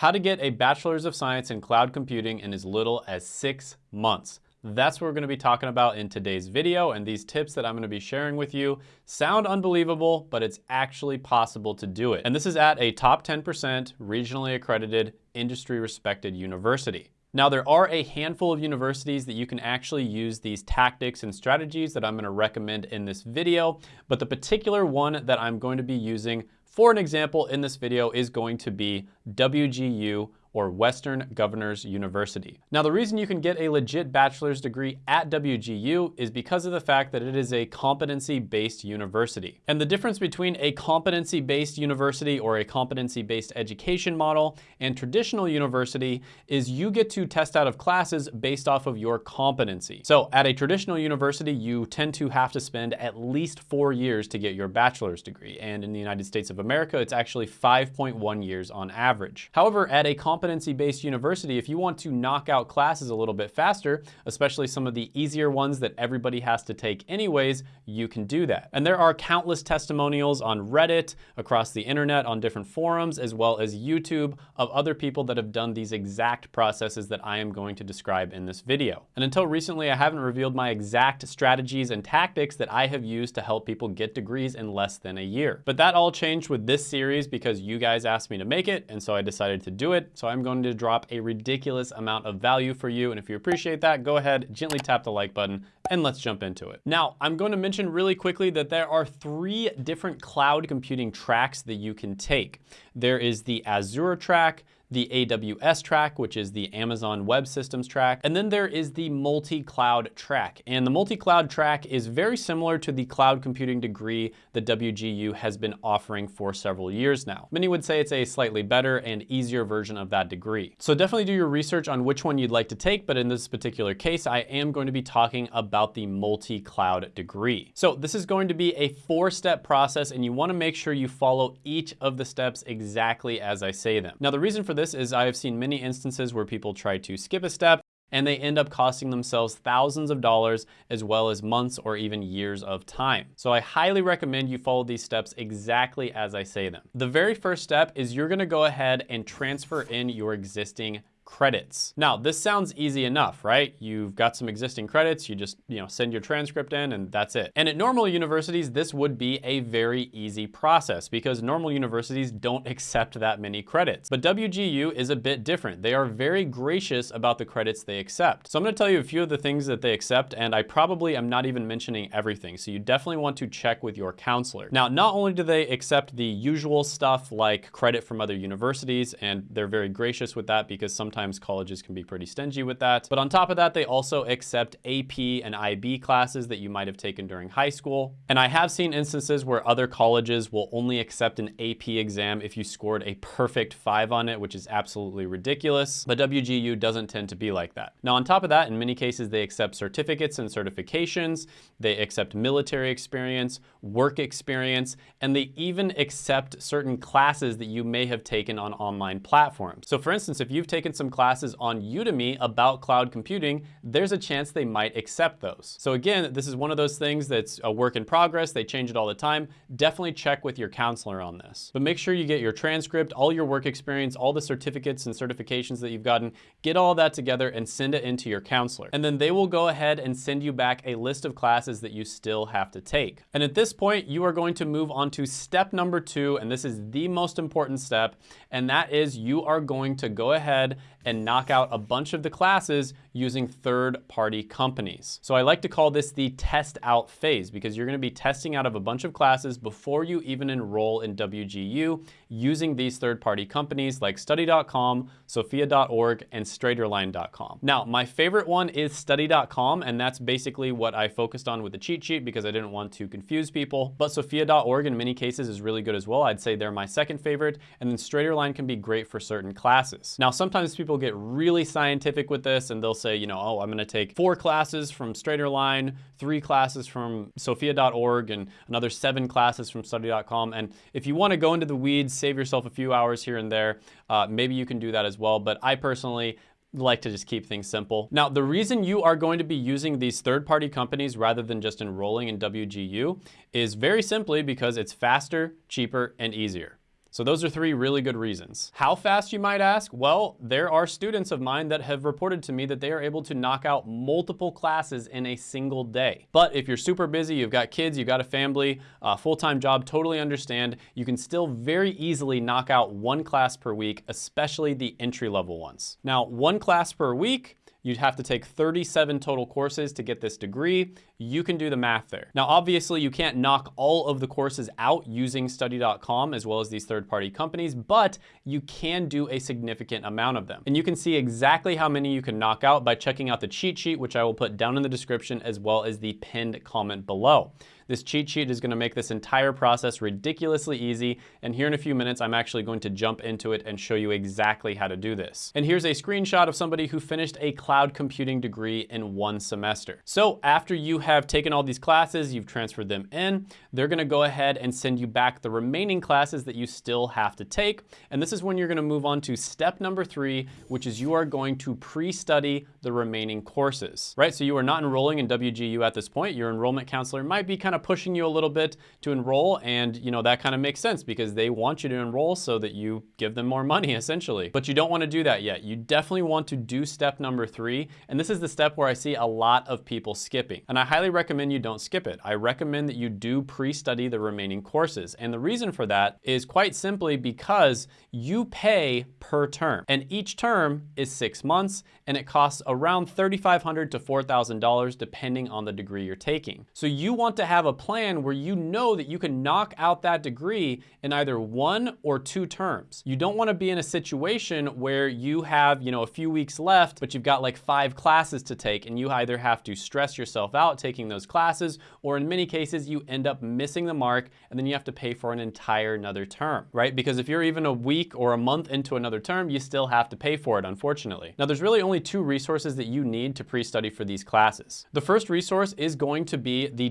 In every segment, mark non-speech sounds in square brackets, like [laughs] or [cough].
How to get a Bachelor's of Science in Cloud Computing in as little as six months. That's what we're gonna be talking about in today's video, and these tips that I'm gonna be sharing with you sound unbelievable, but it's actually possible to do it. And this is at a top 10% regionally accredited, industry respected university. Now there are a handful of universities that you can actually use these tactics and strategies that I'm gonna recommend in this video, but the particular one that I'm going to be using for an example in this video is going to be WGU or Western Governors University. Now, the reason you can get a legit bachelor's degree at WGU is because of the fact that it is a competency-based university. And the difference between a competency-based university or a competency-based education model and traditional university is you get to test out of classes based off of your competency. So at a traditional university, you tend to have to spend at least four years to get your bachelor's degree. And in the United States of America, it's actually 5.1 years on average. However, at a competency-based university, if you want to knock out classes a little bit faster, especially some of the easier ones that everybody has to take anyways, you can do that. And there are countless testimonials on Reddit, across the internet, on different forums, as well as YouTube of other people that have done these exact processes that I am going to describe in this video. And until recently, I haven't revealed my exact strategies and tactics that I have used to help people get degrees in less than a year. But that all changed with this series because you guys asked me to make it, and so I decided to do it. So I'm going to drop a ridiculous amount of value for you. And if you appreciate that, go ahead, gently tap the like button and let's jump into it. Now, I'm going to mention really quickly that there are three different cloud computing tracks that you can take. There is the Azure track, the AWS track, which is the Amazon Web Systems track, and then there is the multi-cloud track. And the multi-cloud track is very similar to the cloud computing degree that WGU has been offering for several years now. Many would say it's a slightly better and easier version of that degree. So definitely do your research on which one you'd like to take, but in this particular case, I am going to be talking about the multi-cloud degree. So this is going to be a four-step process, and you wanna make sure you follow each of the steps exactly as I say them. Now, the reason for this is I have seen many instances where people try to skip a step and they end up costing themselves thousands of dollars as well as months or even years of time. So I highly recommend you follow these steps exactly as I say them. The very first step is you're gonna go ahead and transfer in your existing credits. Now, this sounds easy enough, right? You've got some existing credits, you just, you know, send your transcript in and that's it. And at normal universities, this would be a very easy process because normal universities don't accept that many credits. But WGU is a bit different. They are very gracious about the credits they accept. So I'm gonna tell you a few of the things that they accept and I probably am not even mentioning everything. So you definitely want to check with your counselor. Now, not only do they accept the usual stuff like credit from other universities and they're very gracious with that because sometimes sometimes colleges can be pretty stingy with that. But on top of that, they also accept AP and IB classes that you might have taken during high school. And I have seen instances where other colleges will only accept an AP exam if you scored a perfect five on it, which is absolutely ridiculous. But WGU doesn't tend to be like that. Now, on top of that, in many cases, they accept certificates and certifications. They accept military experience, work experience, and they even accept certain classes that you may have taken on online platforms. So for instance, if you've taken some classes on Udemy about cloud computing, there's a chance they might accept those. So again, this is one of those things that's a work in progress. They change it all the time. Definitely check with your counselor on this. But make sure you get your transcript, all your work experience, all the certificates and certifications that you've gotten, get all that together and send it into your counselor. And then they will go ahead and send you back a list of classes that you still have to take. And at this point, you are going to move on to step number two, and this is the most important step, and that is you are going to go ahead and knock out a bunch of the classes using third-party companies. So I like to call this the test out phase because you're gonna be testing out of a bunch of classes before you even enroll in WGU using these third-party companies like study.com, sophia.org, and straighterline.com. Now, my favorite one is study.com, and that's basically what I focused on with the cheat sheet because I didn't want to confuse people. But sophia.org in many cases is really good as well. I'd say they're my second favorite, and then straighterline can be great for certain classes. Now, sometimes people get really scientific with this and they'll say, you know, oh, I'm gonna take four classes from Straighterline, three classes from sophia.org, and another seven classes from study.com. And if you wanna go into the weeds, save yourself a few hours here and there, uh, maybe you can do that as well. But I personally, like to just keep things simple. Now, the reason you are going to be using these third-party companies rather than just enrolling in WGU is very simply because it's faster, cheaper, and easier. So those are three really good reasons. How fast you might ask? Well, there are students of mine that have reported to me that they are able to knock out multiple classes in a single day. But if you're super busy, you've got kids, you've got a family, a full-time job, totally understand, you can still very easily knock out one class per week, especially the entry-level ones. Now, one class per week, You'd have to take 37 total courses to get this degree. You can do the math there. Now, obviously you can't knock all of the courses out using study.com as well as these third-party companies, but you can do a significant amount of them. And you can see exactly how many you can knock out by checking out the cheat sheet, which I will put down in the description as well as the pinned comment below. This cheat sheet is gonna make this entire process ridiculously easy. And here in a few minutes, I'm actually going to jump into it and show you exactly how to do this. And here's a screenshot of somebody who finished a cloud computing degree in one semester. So after you have taken all these classes, you've transferred them in, they're gonna go ahead and send you back the remaining classes that you still have to take. And this is when you're gonna move on to step number three, which is you are going to pre-study the remaining courses, right? So you are not enrolling in WGU at this point. Your enrollment counselor might be kind of pushing you a little bit to enroll and you know that kind of makes sense because they want you to enroll so that you give them more money [laughs] essentially. But you don't want to do that yet. You definitely want to do step number three and this is the step where I see a lot of people skipping. And I highly recommend you don't skip it. I recommend that you do pre-study the remaining courses. And the reason for that is quite simply because you pay per term and each term is six months and it costs around 3,500 to $4,000 depending on the degree you're taking. So you want to have a plan where you know that you can knock out that degree in either one or two terms. You don't wanna be in a situation where you have, you know, a few weeks left, but you've got like five classes to take and you either have to stress yourself out taking those classes, or in many cases, you end up missing the mark and then you have to pay for an entire another term, right? Because if you're even a week or a month into another term, you still have to pay for it, unfortunately. Now, there's really only two resources that you need to pre-study for these classes. The first resource is going to be the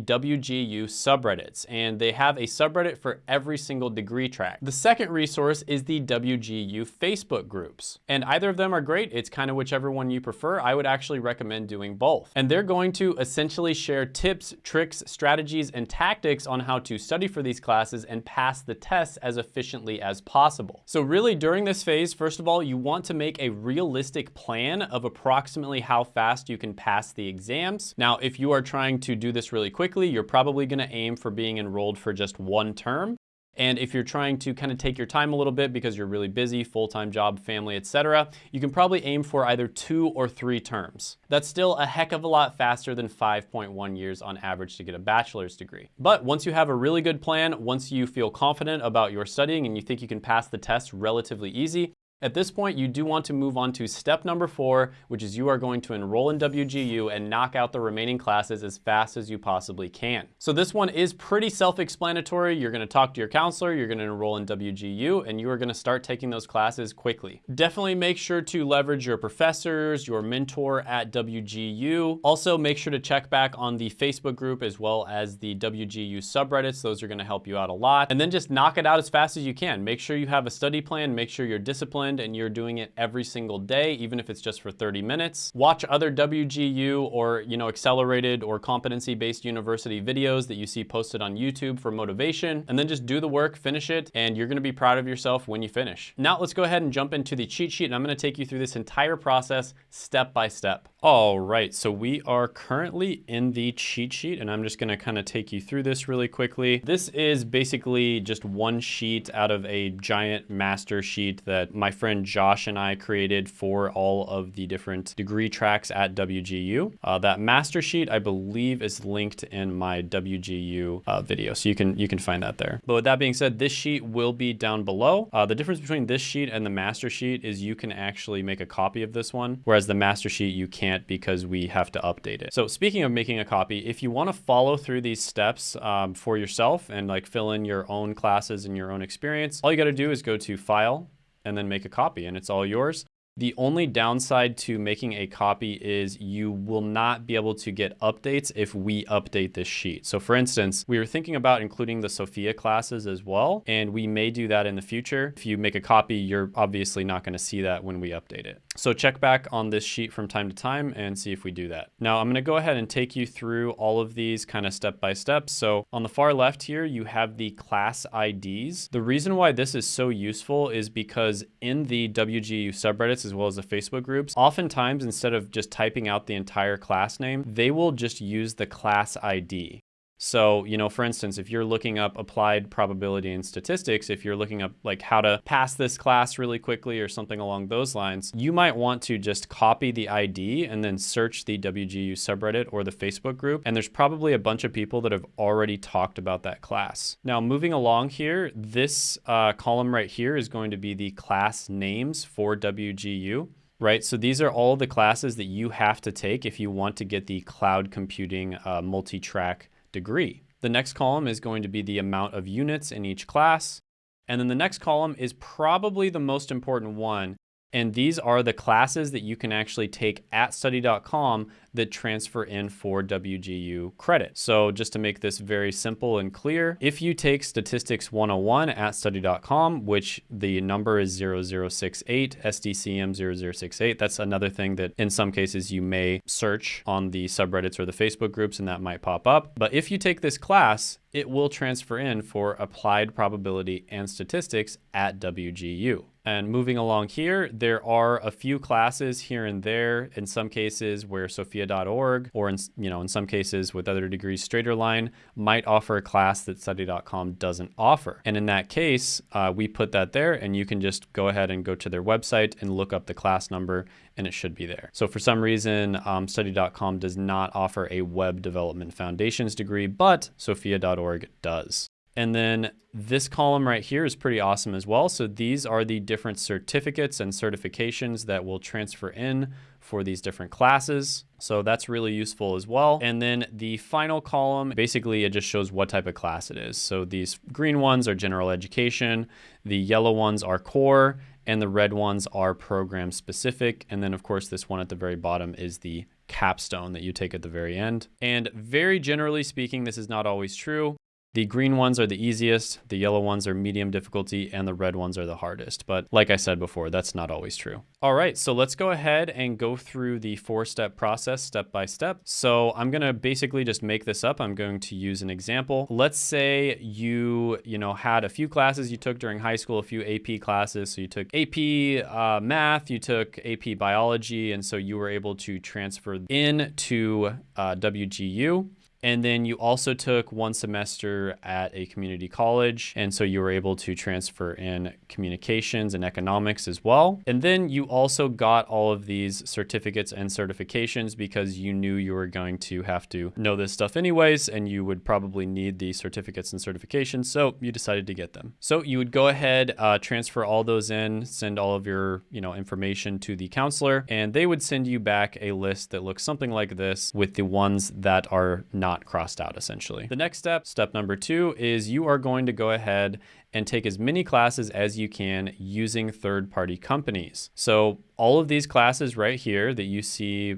WGU subreddits, and they have a subreddit for every single degree track. The second resource is the WGU Facebook groups, and either of them are great. It's kind of whichever one you prefer. I would actually recommend doing both. And they're going to essentially share tips, tricks, strategies, and tactics on how to study for these classes and pass the tests as efficiently as possible. So really during this phase, first of all, you want to make a realistic plan of approximately how fast you can pass the exams. Now, if you are trying to do this really quickly, you're probably probably gonna aim for being enrolled for just one term. And if you're trying to kind of take your time a little bit because you're really busy, full-time job, family, etc., you can probably aim for either two or three terms. That's still a heck of a lot faster than 5.1 years on average to get a bachelor's degree. But once you have a really good plan, once you feel confident about your studying and you think you can pass the test relatively easy, at this point, you do want to move on to step number four, which is you are going to enroll in WGU and knock out the remaining classes as fast as you possibly can. So this one is pretty self-explanatory. You're gonna talk to your counselor, you're gonna enroll in WGU, and you are gonna start taking those classes quickly. Definitely make sure to leverage your professors, your mentor at WGU. Also, make sure to check back on the Facebook group as well as the WGU subreddits. Those are gonna help you out a lot. And then just knock it out as fast as you can. Make sure you have a study plan, make sure you're disciplined, and you're doing it every single day, even if it's just for 30 minutes. Watch other WGU or, you know, accelerated or competency-based university videos that you see posted on YouTube for motivation, and then just do the work, finish it, and you're gonna be proud of yourself when you finish. Now let's go ahead and jump into the cheat sheet, and I'm gonna take you through this entire process step by step. All right, so we are currently in the cheat sheet, and I'm just gonna kind of take you through this really quickly. This is basically just one sheet out of a giant master sheet that my friend Josh and I created for all of the different degree tracks at WGU. Uh, that master sheet, I believe, is linked in my WGU uh, video, so you can you can find that there. But with that being said, this sheet will be down below. Uh, the difference between this sheet and the master sheet is you can actually make a copy of this one, whereas the master sheet you can't because we have to update it. So speaking of making a copy, if you want to follow through these steps um, for yourself and like fill in your own classes and your own experience, all you got to do is go to File, and then make a copy and it's all yours. The only downside to making a copy is you will not be able to get updates if we update this sheet. So for instance, we were thinking about including the Sophia classes as well, and we may do that in the future. If you make a copy, you're obviously not gonna see that when we update it. So check back on this sheet from time to time and see if we do that. Now I'm gonna go ahead and take you through all of these kind of step by step. So on the far left here, you have the class IDs. The reason why this is so useful is because in the WGU subreddits, as well as the Facebook groups, oftentimes instead of just typing out the entire class name, they will just use the class ID. So, you know, for instance, if you're looking up applied probability and statistics, if you're looking up like how to pass this class really quickly or something along those lines, you might want to just copy the ID and then search the WGU subreddit or the Facebook group. And there's probably a bunch of people that have already talked about that class. Now, moving along here, this uh, column right here is going to be the class names for WGU right? So these are all the classes that you have to take if you want to get the cloud computing uh, multi-track degree. The next column is going to be the amount of units in each class. And then the next column is probably the most important one, and these are the classes that you can actually take at study.com that transfer in for WGU credit. So just to make this very simple and clear, if you take statistics 101 at study.com, which the number is 0068, SDCM 0068, that's another thing that in some cases you may search on the subreddits or the Facebook groups and that might pop up. But if you take this class, it will transfer in for applied probability and statistics at WGU. And moving along here, there are a few classes here and there, in some cases where sophia.org, or in, you know, in some cases with other degrees, Straighterline might offer a class that study.com doesn't offer. And in that case, uh, we put that there and you can just go ahead and go to their website and look up the class number and it should be there. So for some reason, um, study.com does not offer a web development foundations degree, but sophia.org does. And then this column right here is pretty awesome as well. So these are the different certificates and certifications that will transfer in for these different classes. So that's really useful as well. And then the final column, basically it just shows what type of class it is. So these green ones are general education, the yellow ones are core, and the red ones are program specific. And then of course this one at the very bottom is the capstone that you take at the very end. And very generally speaking, this is not always true. The green ones are the easiest, the yellow ones are medium difficulty, and the red ones are the hardest. But like I said before, that's not always true. All right, so let's go ahead and go through the four-step process step by step. So I'm gonna basically just make this up. I'm going to use an example. Let's say you, you know, had a few classes you took during high school, a few AP classes. So you took AP uh, math, you took AP biology, and so you were able to transfer in to uh, WGU. And then you also took one semester at a community college. And so you were able to transfer in communications and economics as well. And then you also got all of these certificates and certifications because you knew you were going to have to know this stuff anyways, and you would probably need the certificates and certifications. So you decided to get them. So you would go ahead, uh, transfer all those in, send all of your, you know, information to the counselor, and they would send you back a list that looks something like this with the ones that are not not crossed out essentially. The next step, step number two, is you are going to go ahead and take as many classes as you can using third-party companies. So all of these classes right here that you see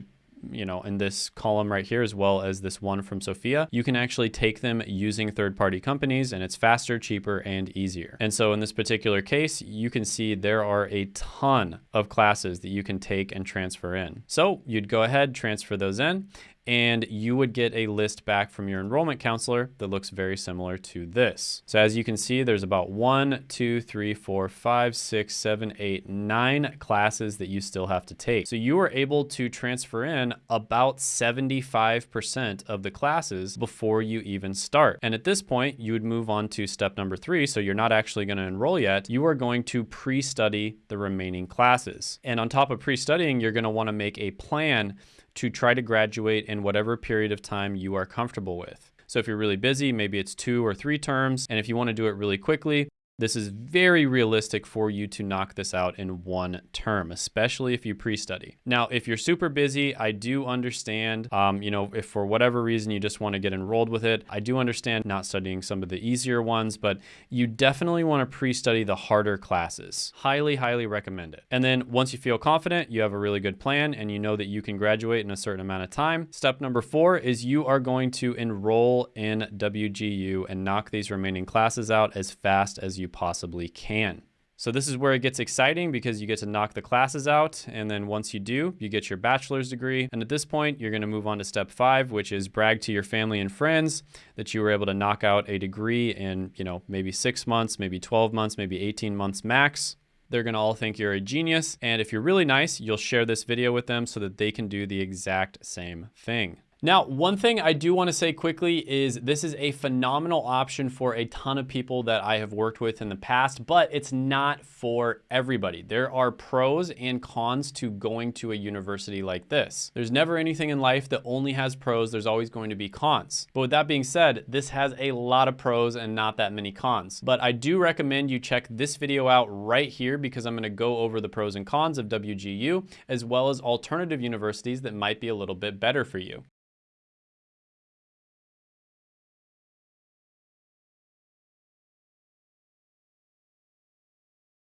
you know, in this column right here, as well as this one from Sophia, you can actually take them using third-party companies and it's faster, cheaper, and easier. And so in this particular case, you can see there are a ton of classes that you can take and transfer in. So you'd go ahead, transfer those in, and you would get a list back from your enrollment counselor that looks very similar to this. So as you can see, there's about one, two, three, four, five, six, seven, eight, nine classes that you still have to take. So you are able to transfer in about 75% of the classes before you even start. And at this point, you would move on to step number three. So you're not actually going to enroll yet. You are going to pre-study the remaining classes. And on top of pre-studying, you're going to want to make a plan to try to graduate in whatever period of time you are comfortable with. So if you're really busy, maybe it's two or three terms. And if you want to do it really quickly, This is very realistic for you to knock this out in one term, especially if you pre-study. Now, if you're super busy, I do understand, um, you know, if for whatever reason you just want to get enrolled with it, I do understand not studying some of the easier ones, but you definitely want to pre-study the harder classes. Highly, highly recommend it. And then once you feel confident, you have a really good plan and you know that you can graduate in a certain amount of time. Step number four is you are going to enroll in WGU and knock these remaining classes out as fast as you possibly can. So this is where it gets exciting because you get to knock the classes out. And then once you do, you get your bachelor's degree. And at this point, you're gonna move on to step five, which is brag to your family and friends that you were able to knock out a degree in, you know, maybe six months, maybe 12 months, maybe 18 months max. They're gonna all think you're a genius. And if you're really nice, you'll share this video with them so that they can do the exact same thing. Now, one thing I do want to say quickly is this is a phenomenal option for a ton of people that I have worked with in the past, but it's not for everybody. There are pros and cons to going to a university like this. There's never anything in life that only has pros. There's always going to be cons. But with that being said, this has a lot of pros and not that many cons. But I do recommend you check this video out right here because I'm going to go over the pros and cons of WGU as well as alternative universities that might be a little bit better for you.